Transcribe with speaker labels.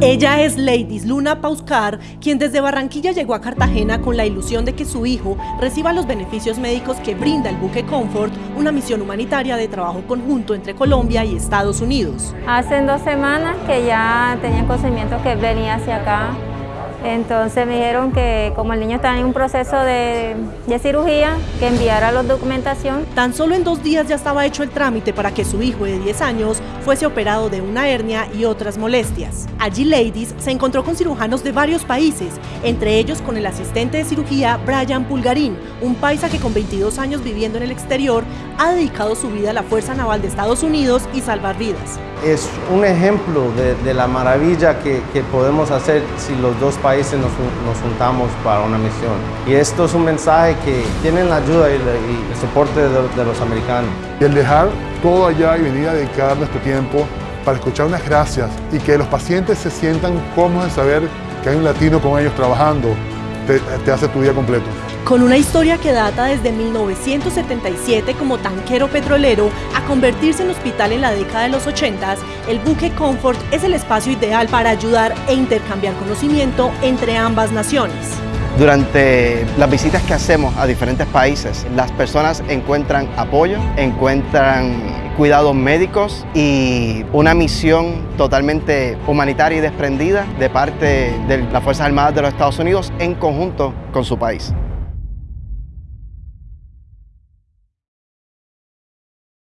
Speaker 1: Ella es Ladies Luna Pauscar, quien desde Barranquilla llegó a Cartagena con la ilusión de que su hijo reciba los beneficios médicos que brinda el buque Comfort, una misión humanitaria de trabajo conjunto entre Colombia y Estados Unidos.
Speaker 2: Hace dos semanas que ya tenían conocimiento que venía hacia acá entonces me dijeron que como el niño estaba en un proceso de, cirugía, que enviara la documentación.
Speaker 1: Tan solo en dos días ya estaba hecho el trámite para que su hijo de 10 años fuese operado de una hernia y otras molestias. Allí Ladies se encontró con cirujanos de varios países, entre ellos con el asistente de cirugía Brian Pulgarín, un paisa que con 22 años viviendo en el exterior ha dedicado su vida a la Fuerza Naval de Estados Unidos y salvar vidas.
Speaker 3: Es un ejemplo de, la maravilla que, podemos hacer si los dos países nos, juntamos para una misión. Y esto es un mensaje que tienen la ayuda y, el soporte de, los americanos.
Speaker 4: Y el dejar todo allá y venir a dedicar nuestro tiempo para escuchar unas gracias y que los pacientes se sientan cómodos de saber que hay un latino con ellos trabajando, te hace tu día completo.
Speaker 1: Con una historia que data desde 1977 como tanquero petrolero a convertirse en hospital en la década de los 80, el buque Comfort es el espacio ideal para ayudar e intercambiar conocimiento entre ambas naciones.
Speaker 5: Durante las visitas que hacemos a diferentes países, las personas encuentran apoyo, encuentran cuidados médicos y una misión totalmente humanitaria y desprendida de parte de las Fuerzas Armadas de los Estados Unidos en conjunto con su país.